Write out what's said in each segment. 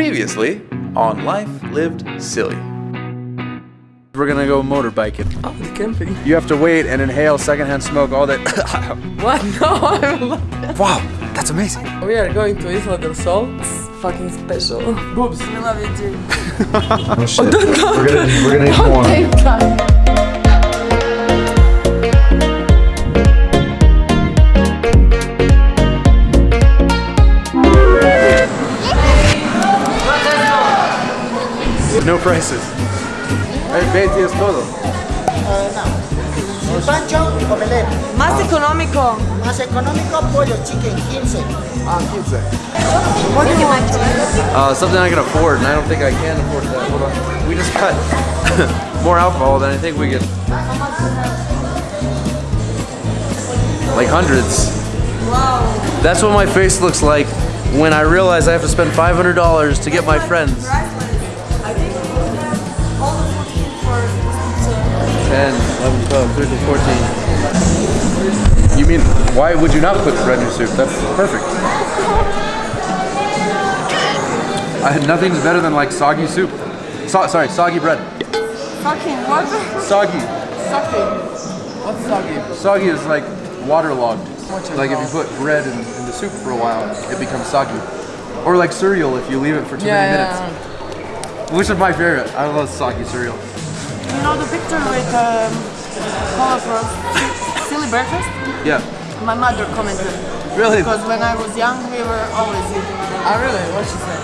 Previously on Life Lived Silly. We're gonna go motorbiking. Oh, the camping. You have to wait and inhale secondhand smoke all that. What? No, I love that. wow, that's amazing. We are going to Isla del Sol. It's fucking special. Boobs, we love you too. Oh shit. Oh, we're gonna, we're gonna need more. Prices. El 20 es todo. El pancho, omelette. Más económico. Más económico, pollo, chicken, 15. Ah, 15. Uh, something I can afford, and I don't think I can afford that. Hold on. We just got more alcohol than I think we can. Like hundreds. Wow. That's what my face looks like when I realize I have to spend $500 to get my friends. 10, 11, 12, 13, 14. You mean, why would you not put bread in your soup? That's perfect. I had nothing's better than like soggy soup. So, sorry, soggy bread. Fucking what? Soggy. Sucking. What's soggy? Soggy is like waterlogged. What's Like if you put bread in, in the soup for a while, it becomes soggy. Or like cereal if you leave it for too Yeah, many yeah. minutes. Which is my favorite? I love soggy cereal. You know the picture with um, colorful silly breakfast? Yeah. My mother commented. Really? Because when I was young, we were always eating it. Oh, really? What she said?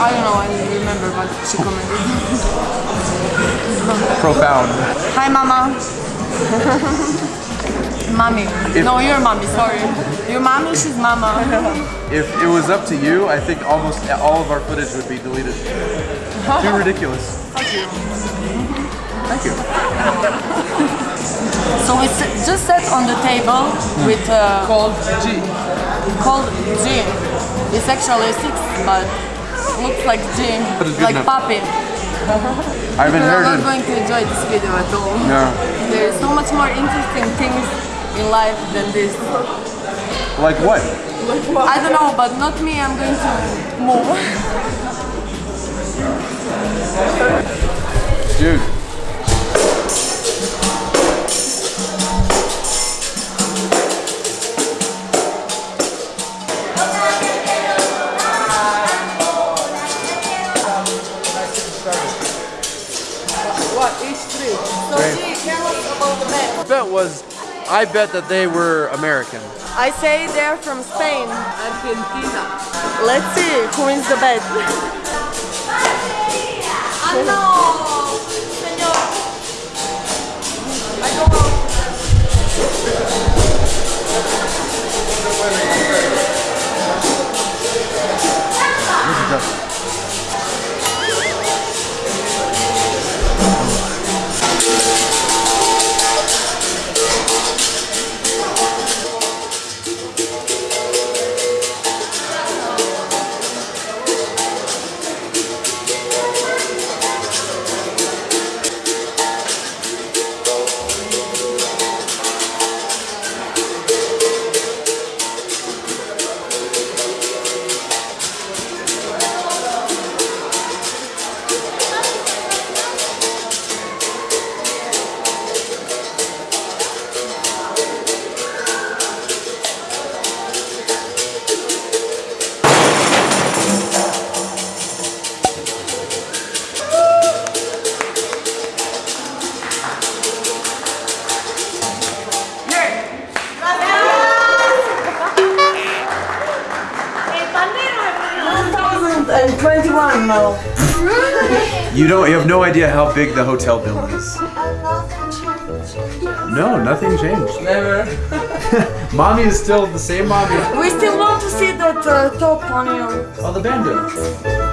I don't know, I don't remember, but she commented. Profound. Hi, Mama. mommy. If- no, your mommy, sorry. Your mommy, she's Mama. If it was up to you, I think almost all of our footage would be deleted. Too ridiculous. Thank you. so we s- just sat on the table with uh, Called G. called G. It's actually six, but looks like G. But it's Like enough. puppy. I've You're not going to enjoy this video at all. No. There is so much more interesting things in life than this. Like what? I don't know, but not me. I'm going to move. Dude. What? Each three. So G, tell us about the bet. Bet was, I bet that they were American. I say they're from Spain. Argentina. Let's see who wins the bet. And 21 now. You don't, you have no idea how big the hotel bill is. No, nothing changed. Never. Mommy is still the same mommy. We still want to see that uh, top on you. Oh, the bandit.